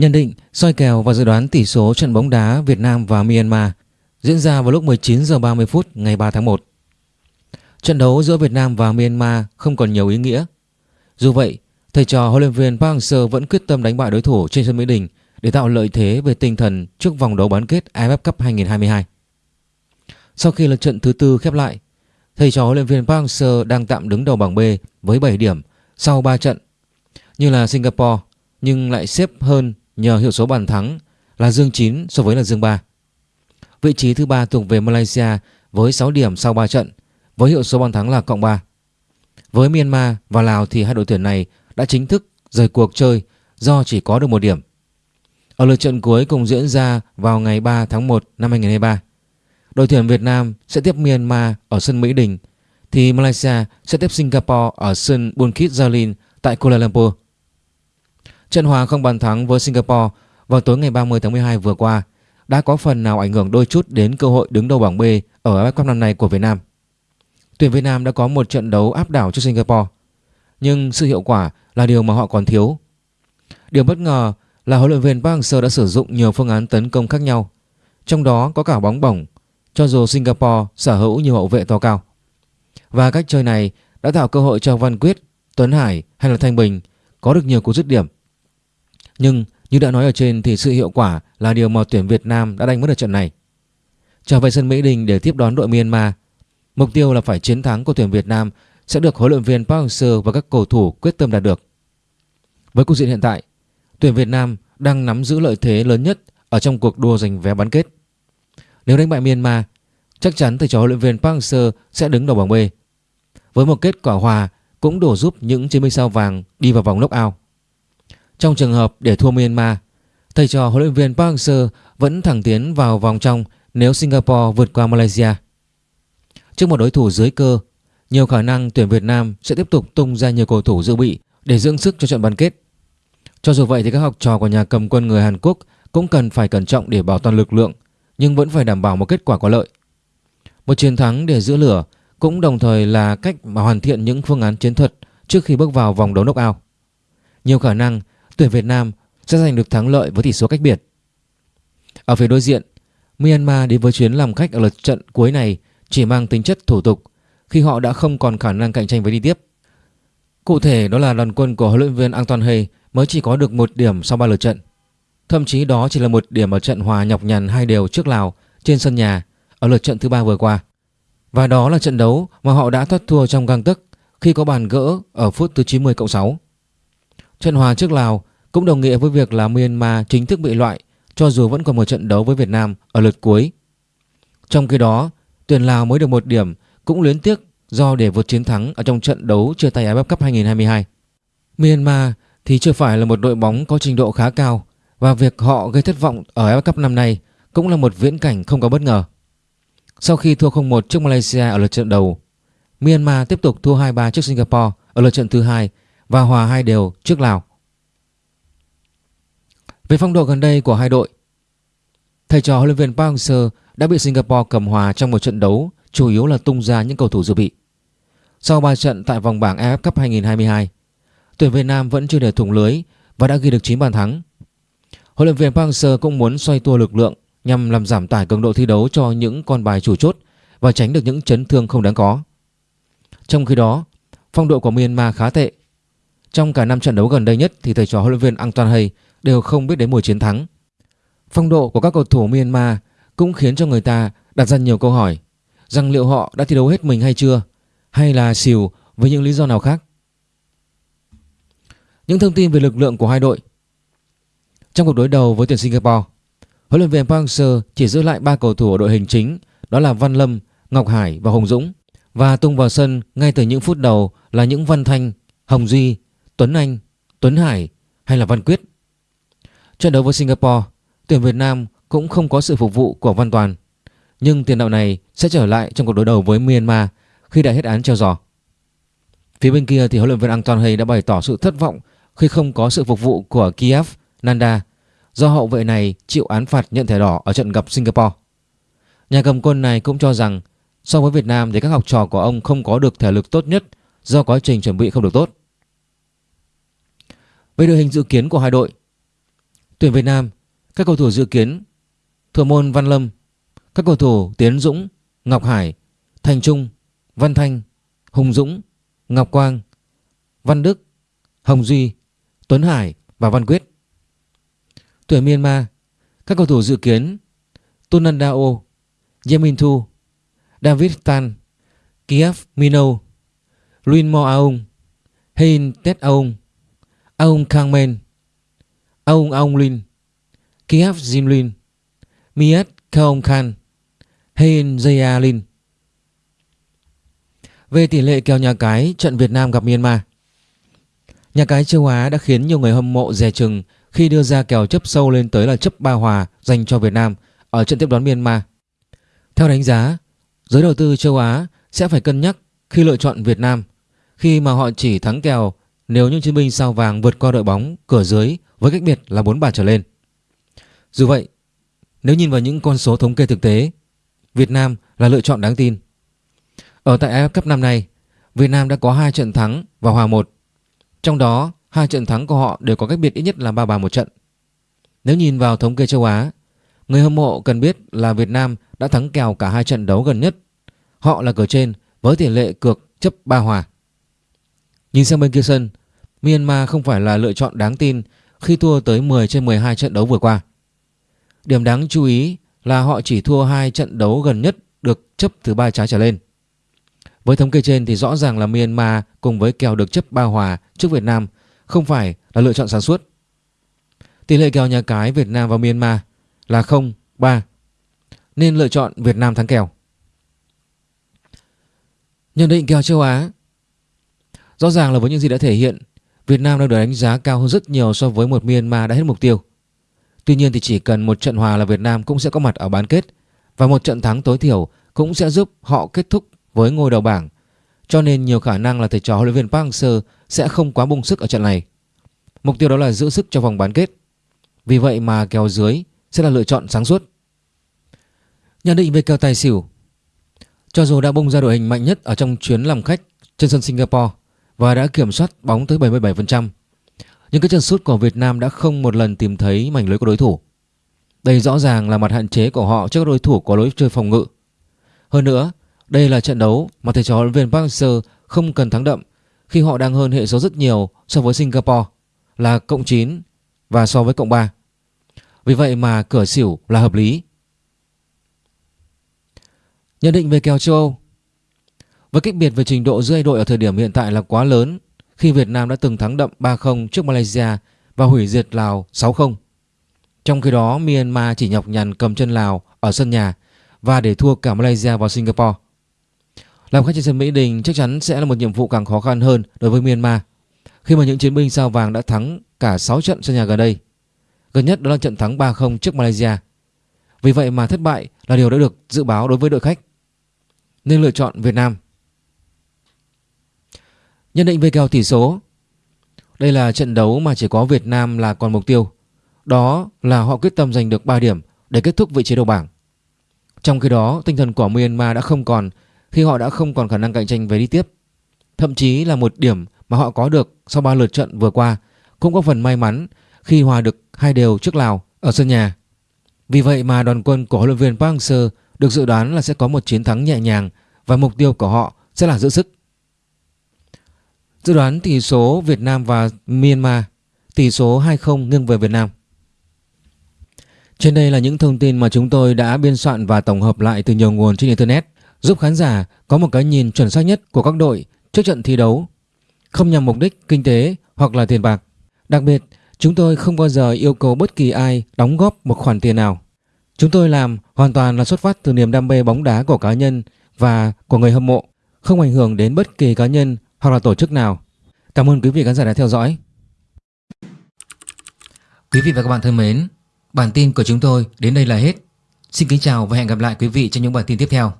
Nhận định, soi kèo và dự đoán tỷ số trận bóng đá Việt Nam và Myanmar diễn ra vào lúc 19 giờ 30 phút ngày 3 tháng 1. Trận đấu giữa Việt Nam và Myanmar không còn nhiều ý nghĩa. Dù vậy, thầy trò huấn luyện viên Park Hang-seo vẫn quyết tâm đánh bại đối thủ trên sân Mỹ Đình để tạo lợi thế về tinh thần trước vòng đấu bán kết AFF Cup 2022. Sau khi lượt trận thứ tư khép lại, thầy trò huấn luyện viên Park Hang-seo đang tạm đứng đầu bảng B với 7 điểm sau 3 trận. Như là Singapore nhưng lại xếp hơn nhờ hiệu số bàn thắng là dương 9 so với là dương 3. Vị trí thứ ba thuộc về Malaysia với 6 điểm sau 3 trận với hiệu số bàn thắng là cộng 3. Với Myanmar và Lào thì hai đội tuyển này đã chính thức rời cuộc chơi do chỉ có được một điểm. Ở lượt trận cuối cùng diễn ra vào ngày 3 tháng 1 năm 2023, đội tuyển Việt Nam sẽ tiếp Myanmar ở sân Mỹ Đình thì Malaysia sẽ tiếp Singapore ở sân Bukit Jalil tại Kuala Lumpur. Trận hòa không bàn thắng với Singapore vào tối ngày 30 tháng 12 vừa qua đã có phần nào ảnh hưởng đôi chút đến cơ hội đứng đầu bảng B ở AFF Cup năm nay của Việt Nam. Tuyển Việt Nam đã có một trận đấu áp đảo trước Singapore, nhưng sự hiệu quả là điều mà họ còn thiếu. Điều bất ngờ là huấn luyện viên Park Hang-seo đã sử dụng nhiều phương án tấn công khác nhau, trong đó có cả bóng bổng, cho dù Singapore sở hữu nhiều hậu vệ to cao. Và cách chơi này đã tạo cơ hội cho Văn Quyết, Tuấn Hải hay là Thanh Bình có được nhiều cú dứt điểm. Nhưng như đã nói ở trên thì sự hiệu quả là điều mà tuyển Việt Nam đã đánh mất ở trận này. Trở về sân Mỹ Đình để tiếp đón đội Myanmar, mục tiêu là phải chiến thắng của tuyển Việt Nam sẽ được huấn luyện viên Park Hang-seo và các cầu thủ quyết tâm đạt được. Với cục diện hiện tại, tuyển Việt Nam đang nắm giữ lợi thế lớn nhất ở trong cuộc đua giành vé bán kết. Nếu đánh bại Myanmar, chắc chắn thầy trò huấn luyện viên Park Hang-seo sẽ đứng đầu bảng B. Với một kết quả hòa cũng đủ giúp những chiến binh sao vàng đi vào vòng knock-out. Trong trường hợp để thua Myanmar, thầy trò huấn luyện viên Park Hang-seo vẫn thẳng tiến vào vòng trong nếu Singapore vượt qua Malaysia. Trước một đối thủ dưới cơ, nhiều khả năng tuyển Việt Nam sẽ tiếp tục tung ra nhiều cầu thủ dự bị để dưỡng sức cho trận bán kết. Cho dù vậy thì các học trò của nhà cầm quân người Hàn Quốc cũng cần phải cẩn trọng để bảo toàn lực lượng nhưng vẫn phải đảm bảo một kết quả có lợi. Một chiến thắng để giữ lửa cũng đồng thời là cách mà hoàn thiện những phương án chiến thuật trước khi bước vào vòng đấu knock-out. Nhiều khả năng tuyển Việt Nam sẽ giành được thắng lợi với tỷ số cách biệt. Ở phía đối diện, Myanmar đến với chuyến làm khách ở lượt trận cuối này chỉ mang tính chất thủ tục khi họ đã không còn khả năng cạnh tranh với đi tiếp. Cụ thể đó là đoàn quân của huấn luyện viên Anton Hay mới chỉ có được một điểm sau ba lượt trận. Thậm chí đó chỉ là một điểm ở trận hòa nhọc nhằn hai đều trước Lào trên sân nhà ở lượt trận thứ ba vừa qua. Và đó là trận đấu mà họ đã thoát thua trong gang tấc khi có bàn gỡ ở phút thứ 90 cộng 6. Trận hòa trước Lào cũng đồng nghĩa với việc là Myanmar chính thức bị loại cho dù vẫn còn một trận đấu với Việt Nam ở lượt cuối. Trong khi đó, tuyển Lào mới được một điểm cũng luyến tiếc do để vượt chiến thắng ở trong trận đấu chia tay AFF Cup 2022. Myanmar thì chưa phải là một đội bóng có trình độ khá cao và việc họ gây thất vọng ở AFF Cup năm nay cũng là một viễn cảnh không có bất ngờ. Sau khi thua 0-1 trước Malaysia ở lượt trận đầu, Myanmar tiếp tục thua 2-3 trước Singapore ở lượt trận thứ hai và hòa hai đều trước Lào. Về phong độ gần đây của hai đội, thầy trò huấn luyện viên Park Hang-seo đã bị Singapore cầm hòa trong một trận đấu chủ yếu là tung ra những cầu thủ dự bị. Sau 3 trận tại vòng bảng AFF Cup 2022, tuyển Việt Nam vẫn chưa để thủng lưới và đã ghi được 9 bàn thắng. Huấn luyện viên Park Hang-seo cũng muốn xoay tua lực lượng nhằm làm giảm tải cường độ thi đấu cho những con bài chủ chốt và tránh được những chấn thương không đáng có. Trong khi đó, phong độ của Myanmar khá tệ. Trong cả năm trận đấu gần đây nhất thì thầy trò huấn luyện viên Antoine Hay đều không biết đến mùa chiến thắng. Phong độ của các cầu thủ Myanmar cũng khiến cho người ta đặt ra nhiều câu hỏi rằng liệu họ đã thi đấu hết mình hay chưa hay là xỉu với những lý do nào khác. Những thông tin về lực lượng của hai đội Trong cuộc đối đầu với tuyển Singapore Huấn luyện viên Park Hang-seo chỉ giữ lại ba cầu thủ ở đội hình chính đó là Văn Lâm, Ngọc Hải và Hồng Dũng và tung vào sân ngay từ những phút đầu là những Văn Thanh, Hồng Duy, Tuấn Anh, Tuấn Hải hay là Văn Quyết. Trận đấu với Singapore, tuyển Việt Nam cũng không có sự phục vụ của Văn Toàn nhưng tiền đạo này sẽ trở lại trong cuộc đối đầu với Myanmar khi đã hết án treo giò. Phía bên kia thì huấn luyện viên Anton Hay đã bày tỏ sự thất vọng khi không có sự phục vụ của Kiev Nanda do hậu vệ này chịu án phạt nhận thẻ đỏ ở trận gặp Singapore. Nhà cầm quân này cũng cho rằng so với Việt Nam thì các học trò của ông không có được thể lực tốt nhất do quá trình chuẩn bị không được tốt. Về đội hình dự kiến của hai đội, Tuyển Việt Nam, các cầu thủ dự kiến Thuộc môn Văn Lâm, các cầu thủ Tiến Dũng, Ngọc Hải, Thành Trung, Văn Thanh, Hùng Dũng, Ngọc Quang, Văn Đức, Hồng Duy, Tuấn Hải và Văn Quyết. Tuyển Myanmar, các cầu thủ dự kiến Tunandao, Yemin Thu, David Tan, Kiev Mino, Luin Mo Aung, Hein Tet Aung, Aung Kang Men, Aung Aung Lin, Kiev Jin Lin, Miat Kaong Khan, Hein Jaya Lin. Về tỷ lệ kèo nhà cái trận Việt Nam gặp Myanmar Nhà cái châu Á đã khiến nhiều người hâm mộ dè chừng khi đưa ra kèo chấp sâu lên tới là chấp ba hòa dành cho Việt Nam ở trận tiếp đón Myanmar. Theo đánh giá, giới đầu tư châu Á sẽ phải cân nhắc khi lựa chọn Việt Nam khi mà họ chỉ thắng kèo nếu những chiến binh sao vàng vượt qua đội bóng cửa dưới với cách biệt là 4 bàn trở lên. Dù vậy, nếu nhìn vào những con số thống kê thực tế, Việt Nam là lựa chọn đáng tin. Ở tại AFF Cup năm nay, Việt Nam đã có 2 trận thắng và hòa 1. Trong đó, hai trận thắng của họ đều có cách biệt ít nhất là 3 bàn một trận. Nếu nhìn vào thống kê châu Á, người hâm mộ cần biết là Việt Nam đã thắng kèo cả hai trận đấu gần nhất. Họ là cửa trên với tỷ lệ cược chấp 3 hòa. Nhìn sang bên kia sân, Myanmar không phải là lựa chọn đáng tin khi thua tới 10 trên 12 trận đấu vừa qua. Điểm đáng chú ý là họ chỉ thua hai trận đấu gần nhất được chấp từ ba trái trở lên. Với thống kê trên thì rõ ràng là Myanmar cùng với kèo được chấp ba hòa trước Việt Nam không phải là lựa chọn sáng suốt. Tỷ lệ kèo nhà cái Việt Nam và Myanmar là 0-3 nên lựa chọn Việt Nam thắng kèo. Nhận định kèo châu Á, Rõ ràng là với những gì đã thể hiện Việt Nam đang được đánh giá cao hơn rất nhiều so với một Myanmar đã hết mục tiêu. Tuy nhiên thì chỉ cần một trận hòa là Việt Nam cũng sẽ có mặt ở bán kết, và một trận thắng tối thiểu cũng sẽ giúp họ kết thúc với ngôi đầu bảng. Cho nên nhiều khả năng là thầy trò huấn luyện viên Park Hang-seo sẽ không quá bung sức ở trận này. Mục tiêu đó là giữ sức cho vòng bán kết. Vì vậy mà kèo dưới sẽ là lựa chọn sáng suốt. Nhận định về kèo tài xỉu Cho dù đã bung ra đội hình mạnh nhất ở trong chuyến làm khách trên sân Singapore và đã kiểm soát bóng tới 77%, nhưng cái chân sút của Việt Nam đã không một lần tìm thấy mảnh lưới của đối thủ. Đây rõ ràng là mặt hạn chế của họ trước đối thủ có lối chơi phòng ngự. Hơn nữa, đây là trận đấu mà thầy trò huấn viên Park Hang-seo không cần thắng đậm khi họ đang hơn hệ số rất nhiều so với Singapore là cộng 9 và so với cộng 3. Vì vậy mà cửa xỉu là hợp lý. Nhận định về kèo châu Âu với cách biệt về trình độ giữa hai đội ở thời điểm hiện tại là quá lớn, khi Việt Nam đã từng thắng đậm 3-0 trước Malaysia và hủy diệt Lào 6-0. Trong khi đó, Myanmar chỉ nhọc nhằn cầm chân Lào ở sân nhà và để thua cả Malaysia và Singapore. Làm khách trên sân Mỹ Đình chắc chắn sẽ là một nhiệm vụ càng khó khăn hơn đối với Myanmar, khi mà những chiến binh sao vàng đã thắng cả 6 trận sân nhà gần đây. Gần nhất đó là trận thắng 3-0 trước Malaysia. Vì vậy mà thất bại là điều đã được dự báo đối với đội khách. Nên lựa chọn Việt Nam. Nhận định về kèo tỷ số Đây là trận đấu mà chỉ có Việt Nam là còn mục tiêu Đó là họ quyết tâm giành được 3 điểm để kết thúc vị trí đầu bảng Trong khi đó, tinh thần của Myanmar đã không còn khi họ đã không còn khả năng cạnh tranh về đi tiếp Thậm chí là một điểm mà họ có được sau 3 lượt trận vừa qua cũng có phần may mắn khi hòa được hai đều trước Lào ở sân nhà. Vì vậy mà đoàn quân của huấn luyện viên Park Hang-seo được dự đoán là sẽ có một chiến thắng nhẹ nhàng và mục tiêu của họ sẽ là giữ sức. Dự đoán tỷ số Việt Nam và Myanmar, Tỷ số 2-0 nghiêng về Việt Nam. Trên đây là những thông tin mà chúng tôi đã biên soạn và tổng hợp lại từ nhiều nguồn trên Internet, Giúp khán giả có một cái nhìn chuẩn xác nhất của các đội trước trận thi đấu, Không nhằm mục đích kinh tế hoặc là tiền bạc. Đặc biệt, chúng tôi không bao giờ yêu cầu bất kỳ ai đóng góp một khoản tiền nào. Chúng tôi làm hoàn toàn là xuất phát từ niềm đam mê bóng đá của cá nhân và của người hâm mộ, Không ảnh hưởng đến bất kỳ cá nhân hoặc là tổ chức nào. Cảm ơn quý vị khán giả đã theo dõi. Quý vị và các bạn thân mến, bản tin của chúng tôi đến đây là hết. Xin kính chào và hẹn gặp lại quý vị trong những bản tin tiếp theo.